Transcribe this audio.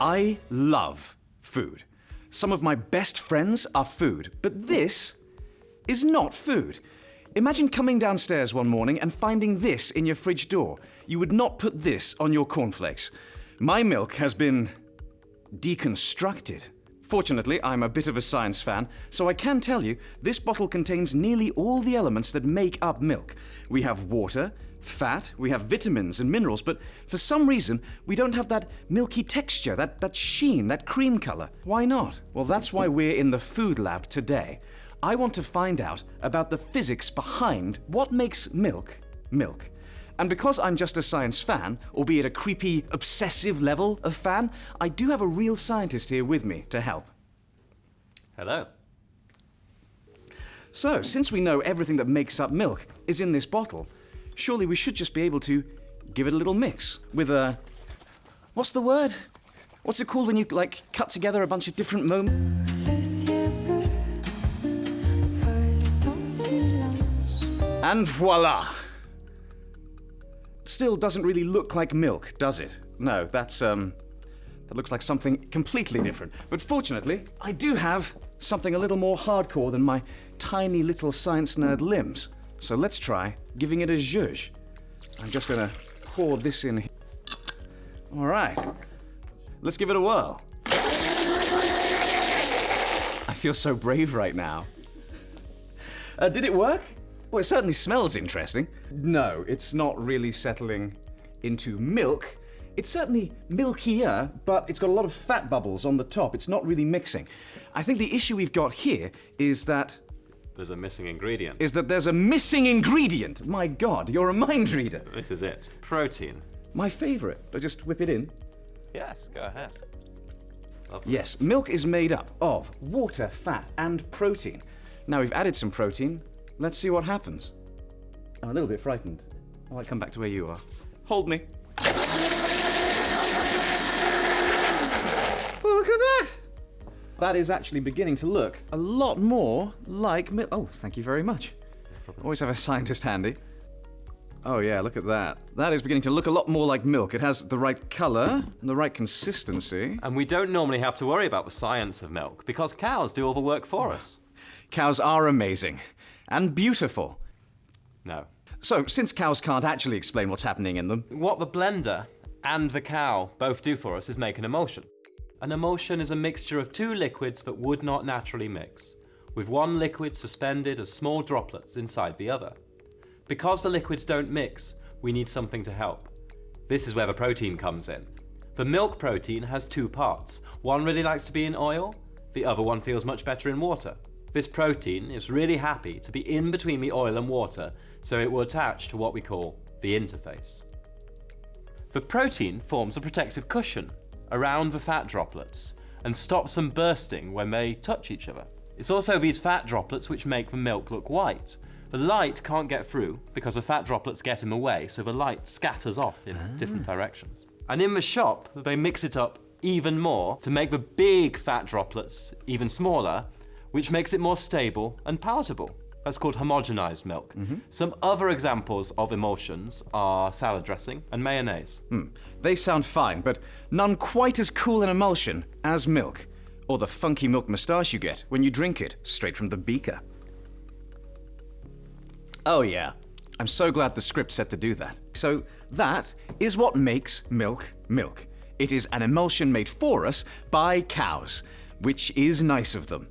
I love food. Some of my best friends are food, but this is not food. Imagine coming downstairs one morning and finding this in your fridge door. You would not put this on your cornflakes. My milk has been deconstructed. Fortunately, I'm a bit of a science fan, so I can tell you this bottle contains nearly all the elements that make up milk. We have water, fat, we have vitamins and minerals, but for some reason we don't have that milky texture, that, that sheen, that cream color. Why not? Well, that's why we're in the food lab today. I want to find out about the physics behind what makes milk milk. And because I'm just a science fan, albeit a creepy, obsessive level of fan, I do have a real scientist here with me to help. Hello. So, since we know everything that makes up milk is in this bottle, surely we should just be able to give it a little mix with a. What's the word? What's it called when you, like, cut together a bunch of different moments? And voila! Still doesn't really look like milk, does it? No, that's, um. That looks like something completely different. But fortunately, I do have something a little more hardcore than my tiny little science nerd limbs. So let's try giving it a zhuzh. I'm just gonna pour this in. All right. Let's give it a whirl. I feel so brave right now. Uh, did it work? Well, it certainly smells interesting. No, it's not really settling into milk. It's certainly milkier, but it's got a lot of fat bubbles on the top. It's not really mixing. I think the issue we've got here is that There's a missing ingredient. is that there's a missing ingredient. My God, you're a mind reader. This is it. Protein. My favorite. I just whip it in. Yes, go ahead. Lovely. Yes, milk is made up of water, fat, and protein. Now we've added some protein. Let's see what happens. I'm a little bit frightened. I might come back to where you are. Hold me. Oh, look at that! That is actually beginning to look a lot more like milk. Oh, thank you very much. Always have a scientist handy. Oh yeah, look at that. That is beginning to look a lot more like milk. It has the right color and the right consistency. And we don't normally have to worry about the science of milk because cows do all the work for us. Cows are amazing and beautiful. No. So, since cows can't actually explain what's happening in them, What the blender and the cow both do for us is make an emulsion. An emulsion is a mixture of two liquids that would not naturally mix, with one liquid suspended as small droplets inside the other. Because the liquids don't mix, we need something to help. This is where the protein comes in. The milk protein has two parts. One really likes to be in oil, the other one feels much better in water. This protein is really happy to be in between the oil and water, so it will attach to what we call the interface. The protein forms a protective cushion around the fat droplets and stops them bursting when they touch each other. It's also these fat droplets which make the milk look white. The light can't get through because the fat droplets get in the way, so the light scatters off in ah. different directions. And in the shop, they mix it up even more to make the big fat droplets even smaller, which makes it more stable and palatable. That's called homogenized milk. Mm-hmm. Some other examples of emulsions are salad dressing and mayonnaise. Hmm. they sound fine, but none quite as cool an emulsion as milk, or the funky milk moustache you get when you drink it straight from the beaker. Oh, yeah. I'm so glad the script said to do that. So, that is what makes milk milk. It is an emulsion made for us by cows, which is nice of them.